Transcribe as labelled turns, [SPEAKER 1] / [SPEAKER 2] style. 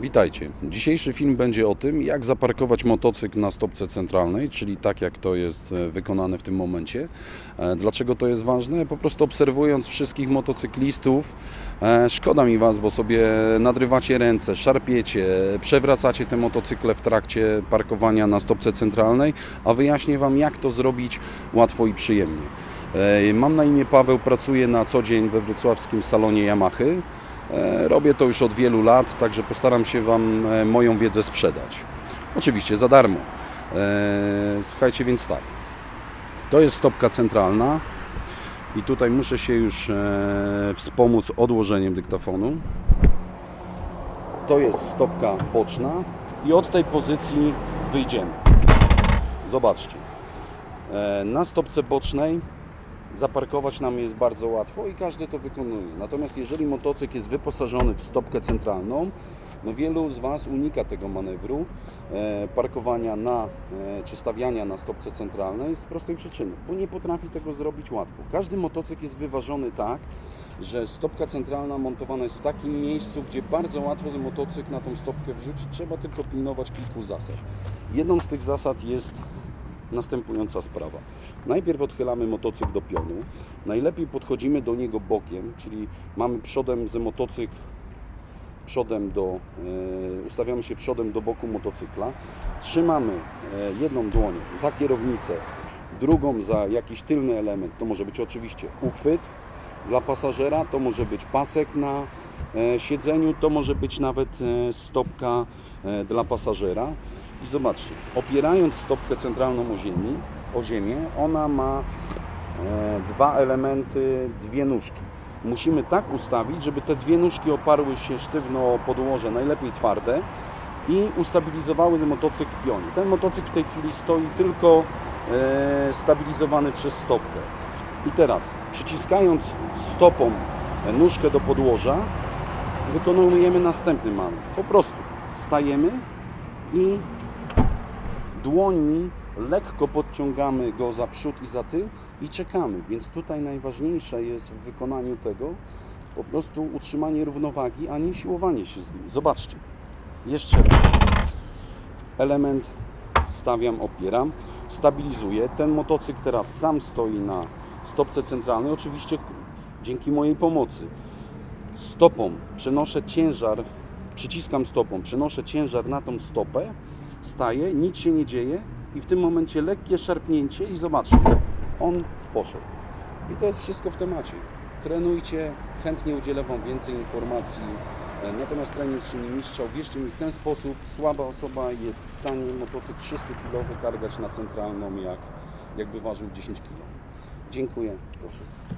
[SPEAKER 1] Witajcie. Dzisiejszy film będzie o tym, jak zaparkować motocykl na stopce centralnej, czyli tak jak to jest e, wykonane w tym momencie. E, Dlaczego to jest ważne? Po prostu obserwując wszystkich motocyklistów, e, szkoda mi Was, bo sobie nadrywacie ręce, szarpiecie, przewracacie te motocykle w trakcie parkowania na stopce centralnej, a wyjaśnię Wam, jak to zrobić łatwo i przyjemnie. Mam na imię Paweł, pracuję na co dzień we wrocławskim salonie Yamahy. E, Robię to już od wielu lat, także postaram się Wam e, moją wiedzę sprzedać. Oczywiście za darmo. E, Słuchajcie więc tak. To jest stopka centralna i tutaj muszę się już wspomóc odłożeniem dyktafonu. To jest stopka boczna i od tej pozycji wyjdziemy. Zobaczcie. Na stopce bocznej zaparkować nam jest bardzo łatwo i każdy to wykonuje. Natomiast jeżeli motocykl jest wyposażony w stopkę centralną, no wielu z Was unika tego manewru e, parkowania na, e, czy stawiania na stopce centralnej z prostej przyczyny, bo nie potrafi tego zrobić łatwo. Każdy motocykl jest wyważony tak, że stopka centralna montowana jest w takim miejscu, gdzie bardzo łatwo motocykl na tą stopkę wrzucić. Trzeba tylko pilnować kilku zasad. Jedną z tych zasad jest następująca sprawa. Najpierw odchylamy motocykl do pionu. Najlepiej podchodzimy do niego bokiem, czyli mamy przodem z motocykl przodem do, e, ustawiamy się przodem do boku motocykla. Trzymamy e, jedną dłoń za kierownicę, drugą za jakiś tylny element. To może być oczywiście uchwyt dla pasażera, to może być pasek na e, siedzeniu, to może być nawet stopka dla pasażera. I zobaczcie, opierając stopkę centralną o, ziemi, o ziemię, ona ma e, dwa elementy, dwie nóżki. Musimy tak ustawić, żeby te dwie nóżki oparły się sztywno o podłoże, najlepiej twarde i ustabilizowały motocykl w pionie. Ten motocykl w tej chwili stoi tylko e, stabilizowany przez stopkę. I teraz przyciskając stopą nóżkę do podłoża, wykonujemy następny manewr. Po prostu stajemy i dłońmi lekko podciągamy go za przód i za tył i czekamy. Więc tutaj najważniejsze jest w wykonaniu tego po prostu utrzymanie równowagi, a nie siłowanie się z nim. Zobaczcie. Jeszcze raz. Element stawiam, opieram, stabilizuję. Ten motocykl teraz sam stoi na stopce centralnej, oczywiście dzięki mojej pomocy. Stopą przenoszę ciężar, przyciskam stopą, przenoszę ciężar na tą stopę, staję, nic się nie dzieje i w tym momencie lekkie szarpnięcie i zobaczcie, on poszedł. I to jest wszystko w temacie. Trenujcie, chętnie udzielę Wam więcej informacji. E, Natomiast trening czyni mistrza. Wierzcie mi, w ten sposób słaba osoba jest w stanie motocykl 300 kg wytargać na centralną, jak, jakby ważył 10 kg. Dziękuję, to wszystko.